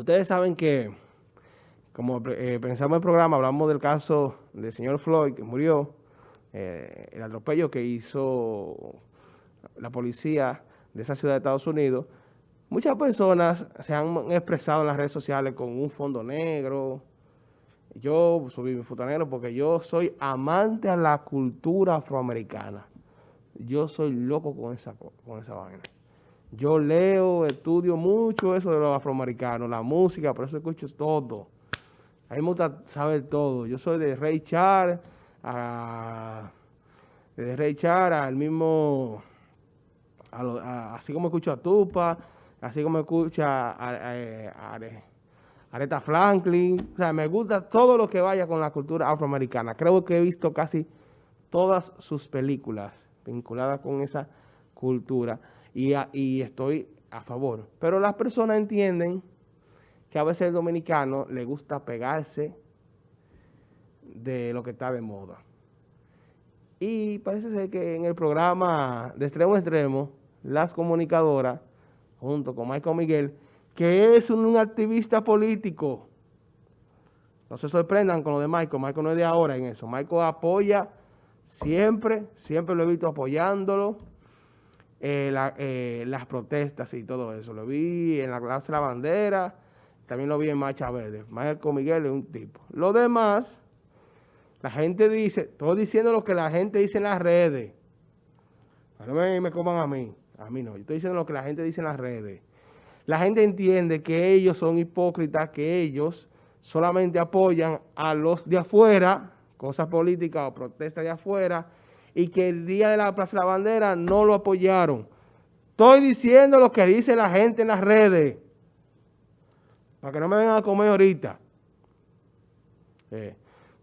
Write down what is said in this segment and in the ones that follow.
Ustedes saben que, como eh, pensamos en el programa, hablamos del caso del señor Floyd, que murió, eh, el atropello que hizo la policía de esa ciudad de Estados Unidos. Muchas personas se han expresado en las redes sociales con un fondo negro. Yo subí mi foto negro porque yo soy amante a la cultura afroamericana. Yo soy loco con esa, con esa vaina. Yo leo, estudio mucho eso de los afroamericanos, la música, por eso escucho todo. A mí me gusta saber todo. Yo soy de Ray Charles, de Ray Charles, al mismo, así como escucho a Tupa, así como escucho a, a, Aretha Franklin. O sea, me gusta todo lo que vaya con la cultura afroamericana. Creo que he visto casi todas sus películas vinculadas con esa cultura y, estoy a favor. Pero las personas entienden que a veces el dominicano le gusta pegarse de lo que está de moda. Y parece ser que en el programa de extremo a extremo, las comunicadoras, junto con Michael Miguel, que es un, activista político, no se sorprendan con lo de Michael, Michael no es de ahora en eso, Michael apoya siempre, siempre lo he visto apoyándolo, eh, eh, las protestas y todo eso. Lo vi en la clase la bandera, también lo vi en Marcha Verde. Marco Miguel es un tipo. Lo demás, la gente dice, estoy diciendo lo que la gente dice en las redes. No me, me coman a mí, a mí no. Yo estoy diciendo lo que la gente dice en las redes. La gente entiende que ellos son hipócritas, que ellos solamente apoyan a los de afuera, cosas políticas o protestas de afuera, y que el día de la Plaza de la Bandera no lo apoyaron. Estoy diciendo lo que dice la gente en las redes. Para que no me vengan a comer ahorita. Eh,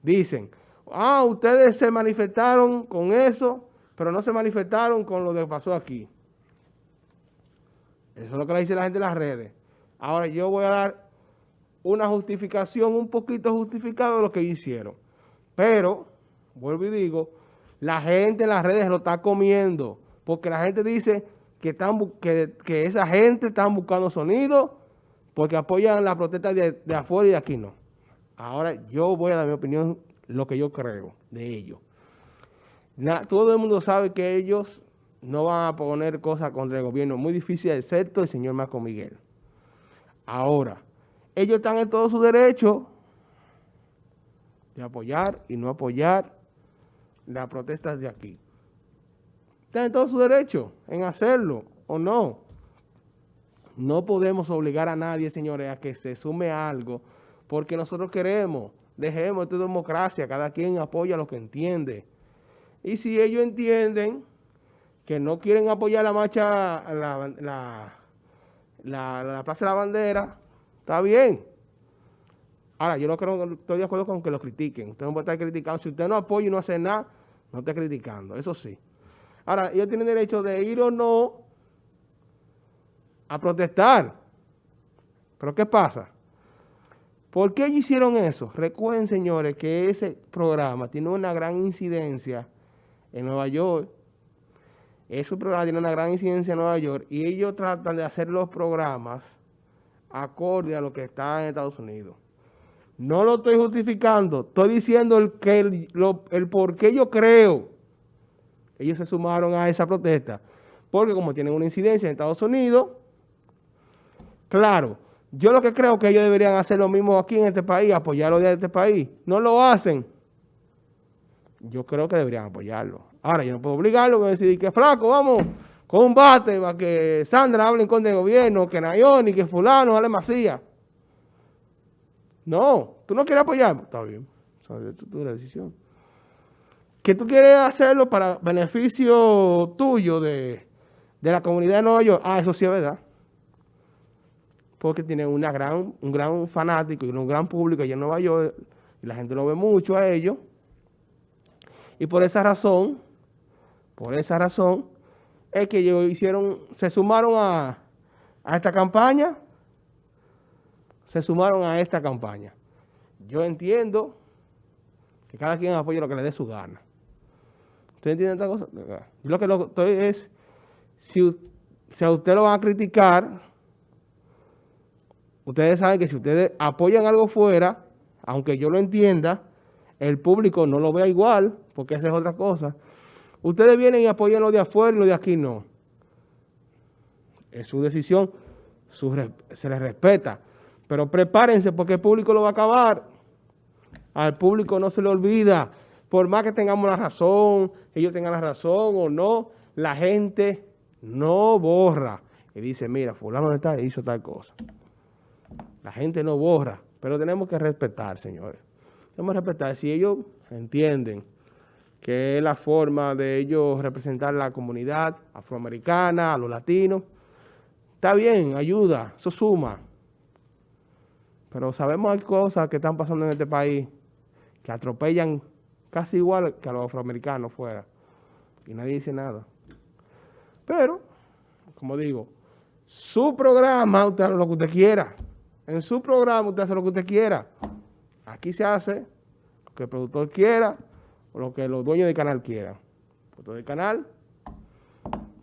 dicen, ah, ustedes se manifestaron con eso, pero no se manifestaron con lo que pasó aquí. Eso es lo que le dice la gente en las redes. Ahora yo voy a dar una justificación, un poquito justificada de lo que hicieron. Pero, vuelvo y digo, la gente en las redes lo está comiendo, porque la gente dice que, están, que, que esa gente está buscando sonido porque apoyan la protesta de, afuera y de aquí no. Ahora yo voy a dar mi opinión, lo que yo creo de ellos. todo el mundo sabe que ellos no van a poner cosas contra el gobierno. Muy difícil, excepto el señor Marco Miguel. Ahora, ellos están en todo su derecho de apoyar y no apoyar las protestas de aquí. Tienen todo su derecho en hacerlo o no. No podemos obligar a nadie, señores, a que se sume a algo porque nosotros queremos. Dejemos esta democracia, cada quien apoya lo que entiende. Y si ellos entienden que no quieren apoyar la marcha, la, la, la, la Plaza de la Bandera, está bien. Ahora, yo no creo, estoy de acuerdo con que lo critiquen. Usted no puede estar criticando. Si usted no apoya y no hace nada, no está criticando, eso sí. Ahora, ellos tienen derecho de ir o no a protestar. Pero ¿qué pasa? ¿Por qué hicieron eso? Recuerden, señores, que ese programa tiene una gran incidencia en Nueva York. Ese programa tiene una gran incidencia en Nueva York y ellos tratan de hacer los programas acorde a lo que está en Estados Unidos. No lo estoy justificando, estoy diciendo el, que el, por qué yo creo. Ellos se sumaron a esa protesta. Porque como tienen una incidencia en Estados Unidos, claro, yo lo que creo que ellos deberían hacer lo mismo aquí en este país, apoyarlo de este país. No lo hacen. Yo creo que deberían apoyarlo. Ahora, yo no puedo obligarlo, voy a decir que flaco, vamos, con un bate para que Sandra hable en contra del gobierno, que Nayoni, que fulano, dale Macías. No, tú no quieres apoyar. Está bien, es tu decisión. Que tú quieres hacerlo para beneficio tuyo de, la comunidad de Nueva York. Ah, eso sí es verdad. Porque tiene una gran, un gran fanático y un gran público allá en Nueva York. Y la gente lo ve mucho a ellos. Y por esa razón, por esa razón, es que ellos hicieron, se sumaron a, a esta campaña se sumaron a esta campaña. Yo entiendo que cada quien apoye lo que le dé su gana. ¿Usted entiende esta cosa? Yo lo que lo estoy es, si, si a usted lo van a criticar, ustedes saben que si ustedes apoyan algo fuera, aunque yo lo entienda, el público no lo vea igual, porque esa es otra cosa. Ustedes vienen y apoyan lo de afuera y lo de aquí no. Es su decisión, se les respeta. Pero prepárense porque el público lo va a acabar. Al público no se le olvida. Por más que tengamos la razón, ellos tengan la razón o no, la gente no borra. Y dice, mira, fulano de tal hizo tal cosa. La gente no borra, pero tenemos que respetar, señores. Tenemos que respetar. Si ellos entienden que es la forma de ellos representar la comunidad afroamericana, a los latinos, está bien, ayuda, eso suma. Pero sabemos hay cosas que están pasando en este país que atropellan casi igual que a los afroamericanos fuera. Y nadie dice nada. Pero, como digo, su programa, usted hace lo que usted quiera. En su programa usted hace lo que usted quiera. Aquí se hace lo que el productor quiera o lo que los dueños del canal quieran. El productor del canal